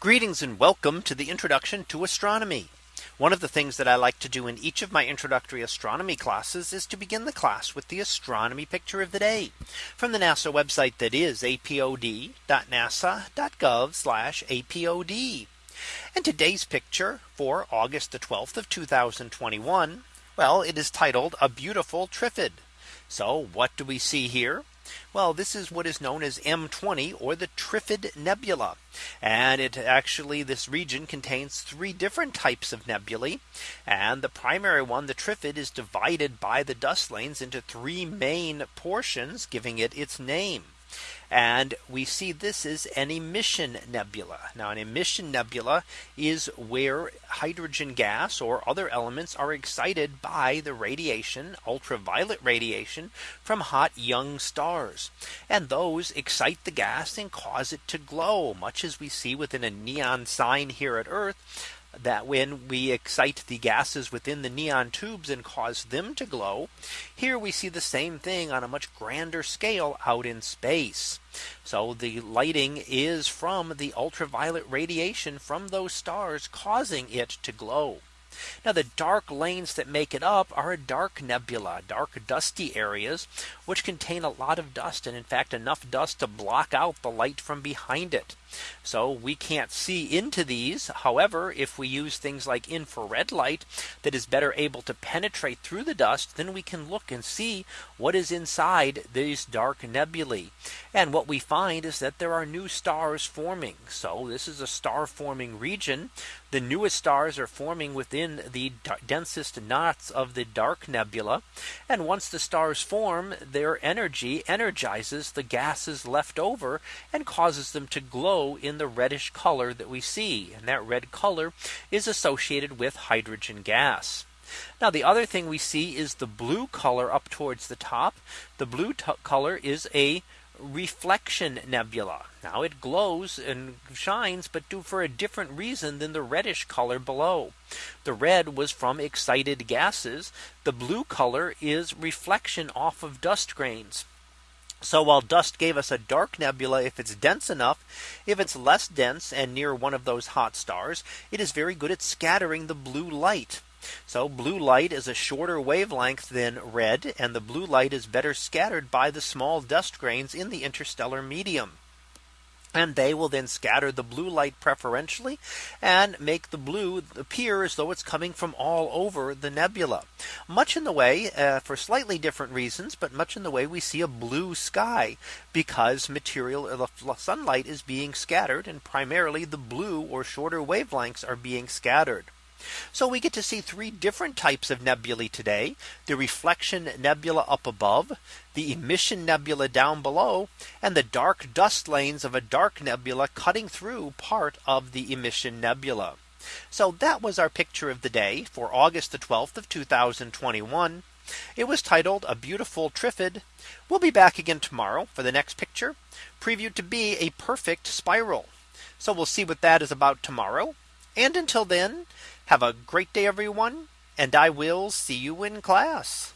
Greetings and welcome to the introduction to astronomy. One of the things that I like to do in each of my introductory astronomy classes is to begin the class with the astronomy picture of the day from the NASA website that is apod.nasa.gov apod. And today's picture for August the 12th of 2021. Well, it is titled a beautiful Trifid. So what do we see here? Well, this is what is known as M20 or the Trifid Nebula. And it actually this region contains three different types of nebulae. And the primary one, the Trifid is divided by the dust lanes into three main portions, giving it its name. And we see this is an emission nebula. Now an emission nebula is where hydrogen gas or other elements are excited by the radiation ultraviolet radiation from hot young stars. And those excite the gas and cause it to glow much as we see within a neon sign here at Earth that when we excite the gases within the neon tubes and cause them to glow. Here we see the same thing on a much grander scale out in space. So the lighting is from the ultraviolet radiation from those stars causing it to glow. Now the dark lanes that make it up are a dark nebula, dark dusty areas, which contain a lot of dust and in fact enough dust to block out the light from behind it. So we can't see into these. However, if we use things like infrared light that is better able to penetrate through the dust, then we can look and see what is inside these dark nebulae. And what we find is that there are new stars forming. So this is a star forming region. The newest stars are forming within the densest knots of the dark nebula. And once the stars form, their energy energizes the gases left over and causes them to glow glow in the reddish color that we see. And that red color is associated with hydrogen gas. Now the other thing we see is the blue color up towards the top. The blue color is a reflection nebula. Now it glows and shines, but do for a different reason than the reddish color below. The red was from excited gases. The blue color is reflection off of dust grains. So while dust gave us a dark nebula, if it's dense enough, if it's less dense and near one of those hot stars, it is very good at scattering the blue light. So blue light is a shorter wavelength than red and the blue light is better scattered by the small dust grains in the interstellar medium and they will then scatter the blue light preferentially and make the blue appear as though it's coming from all over the nebula. Much in the way uh, for slightly different reasons but much in the way we see a blue sky because material the sunlight is being scattered and primarily the blue or shorter wavelengths are being scattered so we get to see three different types of nebulae today. The reflection nebula up above, the emission nebula down below, and the dark dust lanes of a dark nebula cutting through part of the emission nebula. So that was our picture of the day for August the 12th of 2021. It was titled a beautiful Trifid. We'll be back again tomorrow for the next picture previewed to be a perfect spiral. So we'll see what that is about tomorrow. And until then, have a great day, everyone, and I will see you in class.